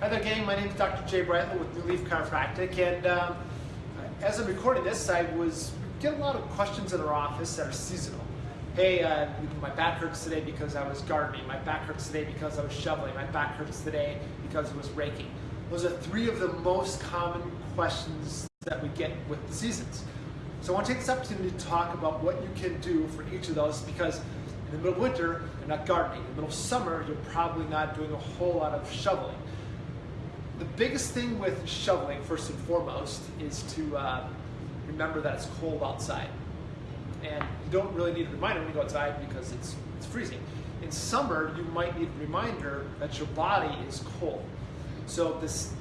Hi there, gang. My name is Dr. Jay Bradley with New Leaf Chiropractic, and um, as I'm recording this, I was getting a lot of questions in our office that are seasonal. Hey, uh, my back hurts today because I was gardening. My back hurts today because I was shoveling. My back hurts today because I was raking. Those are three of the most common questions that we get with the seasons. So I want to take this opportunity to talk about what you can do for each of those because in the middle of winter, you're not gardening. In the middle of summer, you're probably not doing a whole lot of shoveling the biggest thing with shoveling, first and foremost, is to uh, remember that it's cold outside. And you don't really need a reminder when you go outside because it's, it's freezing. In summer, you might need a reminder that your body is cold. So this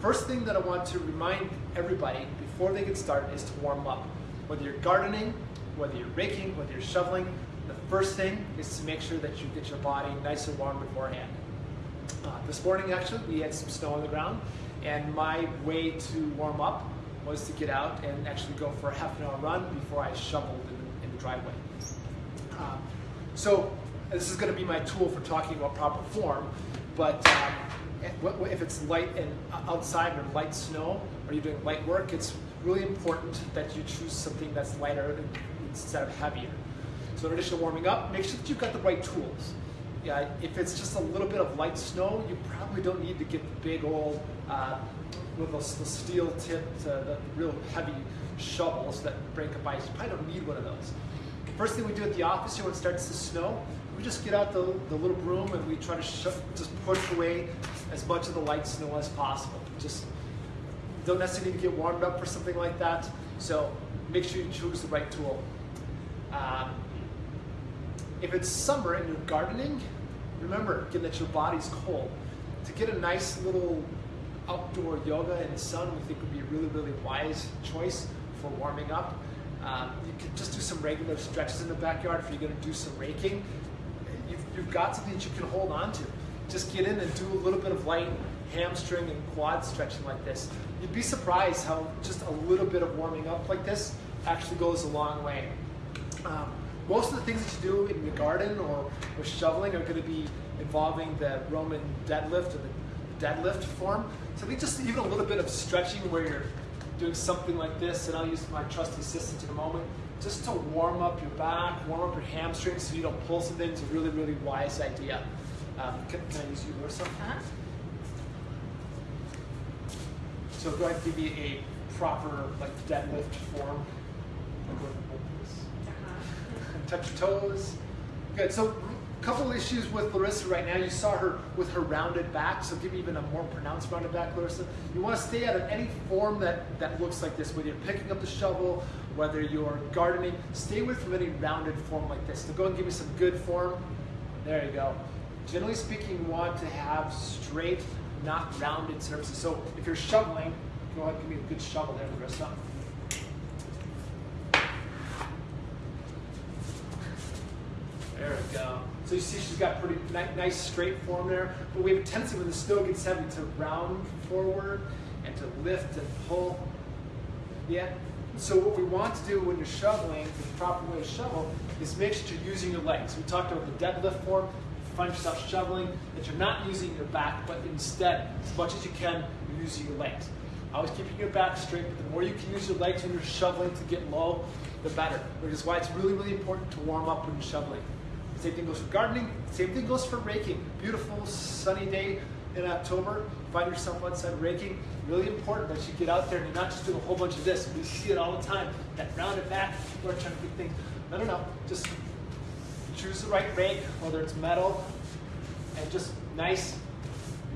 first thing that I want to remind everybody before they get started is to warm up. Whether you're gardening, whether you're raking, whether you're shoveling, the first thing is to make sure that you get your body nice and warm beforehand. Uh, this morning, actually, we had some snow on the ground, and my way to warm up was to get out and actually go for a half an hour run before I shoveled in the, in the driveway. Um, so this is going to be my tool for talking about proper form, but um, if it's light and outside or light snow, or you're doing light work, it's really important that you choose something that's lighter instead of heavier. So in addition to warming up, make sure that you've got the right tools yeah, if it's just a little bit of light snow, you probably don't need to get the big old, uh, with the, the steel tipped, uh, the real heavy shovels that break up ice. You probably don't need one of those. First thing we do at the office here when it starts to snow, we just get out the, the little broom and we try to just push away as much of the light snow as possible. Just don't necessarily need to get warmed up for something like that. So make sure you choose the right tool. Um, if it's summer and you're gardening, remember again that your body's cold. To get a nice little outdoor yoga in the sun, we think would be a really, really wise choice for warming up. Um, you could just do some regular stretches in the backyard if you're going to do some raking. You've, you've got something that you can hold on to. Just get in and do a little bit of light hamstring and quad stretching like this. You'd be surprised how just a little bit of warming up like this actually goes a long way. Um, most of the things that you do in the garden or with shoveling are going to be involving the Roman deadlift or the deadlift form. So I think just even a little bit of stretching where you're doing something like this, and I'll use my trusty assistant in a moment, just to warm up your back, warm up your hamstrings so you don't pull something It's a really, really wise idea. Um, can, can, I use you, Larissa? Uh-huh. So go ahead and give me a proper like deadlift form touch your toes. Good, so a couple issues with Larissa right now. You saw her with her rounded back, so give me even a more pronounced rounded back, Larissa. You want to stay out of any form that, that looks like this, whether you're picking up the shovel, whether you're gardening, stay away from any rounded form like this. So go and give me some good form. There you go. Generally speaking, you want to have straight, not rounded surfaces. So if you're shoveling, go ahead and give me a good shovel there, Larissa. There we go. So you see she's got pretty nice straight form there, but we have a tendency when the snow gets heavy to round forward and to lift and pull. Yeah? So what we want to do when you're shoveling, the proper way to shovel, is make sure you're using your legs. We talked about the deadlift form. Find yourself shoveling, that you're not using your back, but instead, as much as you can, you're using your legs. Always keeping your back straight, but the more you can use your legs when you're shoveling to get low, the better. Which is why it's really, really important to warm up when you're shoveling. Same thing goes for gardening. Same thing goes for raking. Beautiful sunny day in October. Find yourself outside raking. Really important that you get out there and you're not just doing a whole bunch of this. We see it all the time. That rounded back. People are trying to get things. No, no, no. Just choose the right rake, whether it's metal, and just nice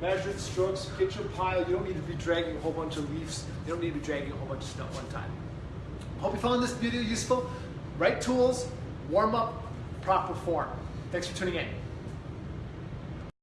measured strokes. Get your pile. You don't need to be dragging a whole bunch of leaves. You don't need to be dragging a whole bunch of at one time. Hope you found this video useful. Right tools, warm up, proper form. Thanks for tuning in.